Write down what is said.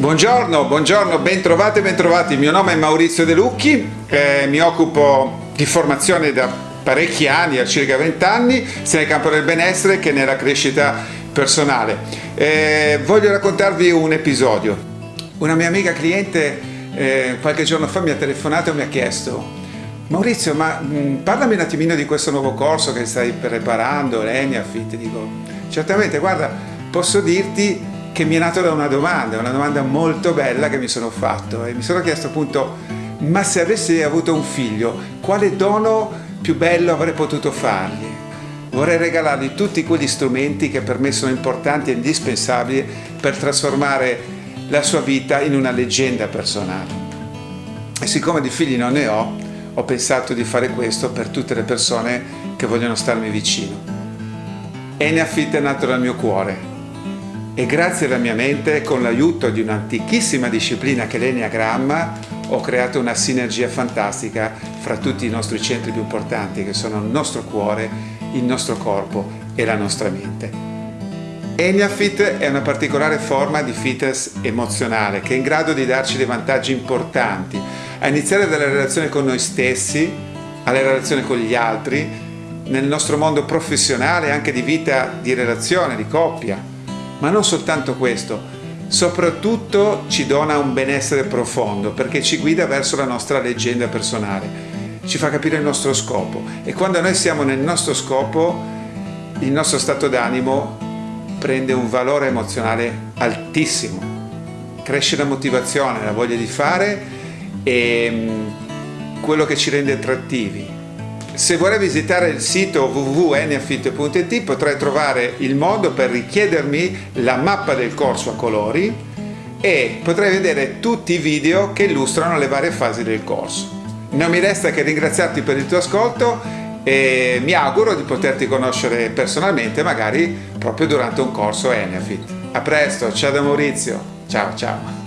Buongiorno, buongiorno, bentrovati, bentrovati. Il mio nome è Maurizio De Lucchi, eh, mi occupo di formazione da parecchi anni, a circa 20 anni, sia nel campo del benessere che nella crescita personale. Eh, voglio raccontarvi un episodio. Una mia amica cliente eh, qualche giorno fa mi ha telefonato e mi ha chiesto Maurizio, ma mh, mm, parlami un attimino di questo nuovo corso che stai preparando, Leniafit. Dico, certamente, guarda, posso dirti che mi è nato da una domanda, una domanda molto bella che mi sono fatto e mi sono chiesto appunto, ma se avessi avuto un figlio, quale dono più bello avrei potuto fargli? Vorrei regalargli tutti quegli strumenti che per me sono importanti e indispensabili per trasformare la sua vita in una leggenda personale. E siccome di figli non ne ho, ho pensato di fare questo per tutte le persone che vogliono starmi vicino. Enneafit è nato dal mio cuore e grazie alla mia mente, con l'aiuto di un'antichissima disciplina che è l'Enneagramma, ho creato una sinergia fantastica fra tutti i nostri centri più importanti che sono il nostro cuore, il nostro corpo e la nostra mente. Eniafit è una particolare forma di fitness emozionale che è in grado di darci dei vantaggi importanti, a iniziare dalle relazioni con noi stessi, alle relazioni con gli altri, nel nostro mondo professionale, anche di vita, di relazione, di coppia, ma non soltanto questo, soprattutto ci dona un benessere profondo perché ci guida verso la nostra leggenda personale, ci fa capire il nostro scopo. E quando noi siamo nel nostro scopo il nostro stato d'animo prende un valore emozionale altissimo, cresce la motivazione, la voglia di fare e mm, quello che ci rende attrattivi, se vorrei visitare il sito www.nfit.it potrai trovare il modo per richiedermi la mappa del corso a colori e potrai vedere tutti i video che illustrano le varie fasi del corso. Non mi resta che ringraziarti per il tuo ascolto e mi auguro di poterti conoscere personalmente magari proprio durante un corso Enefit. A presto, ciao da Maurizio, ciao ciao!